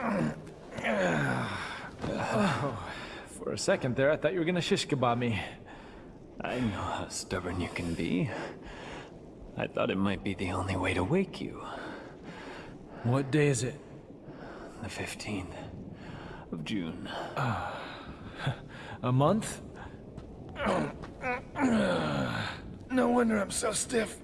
For a second there, I thought you were gonna shish kebab me. I know how stubborn you can be. I thought it might be the only way to wake you. What day is it? The 15th of June. A month? No wonder I'm so stiff.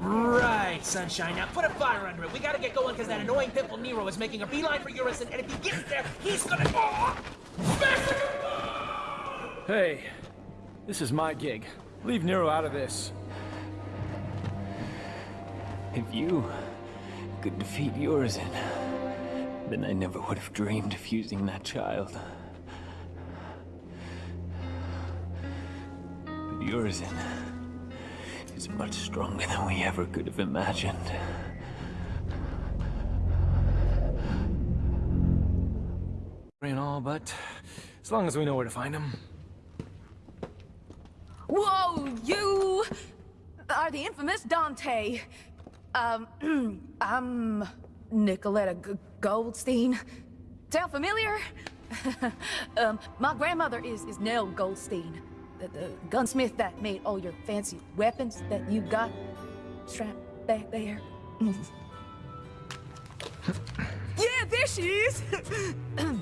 Right, Sunshine. Now put a fire under it. We gotta get going because that annoying pimple Nero is making a beeline for Urizen, and if he gets there, he's gonna. Hey, this is my gig. Leave Nero out of this. If you could defeat Urizen, then I never would have dreamed of using that child. But Urizen is much stronger than we ever could have imagined. And all, but as long as we know where to find him. Whoa, you are the infamous Dante. Um, I'm Nicoletta G Goldstein. Sound familiar? um, my grandmother is, is Nell Goldstein, the, the gunsmith that made all your fancy weapons that you got strapped back there. yeah, there she is!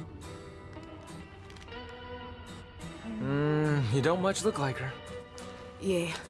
Mm, you don't much look like her. yeah,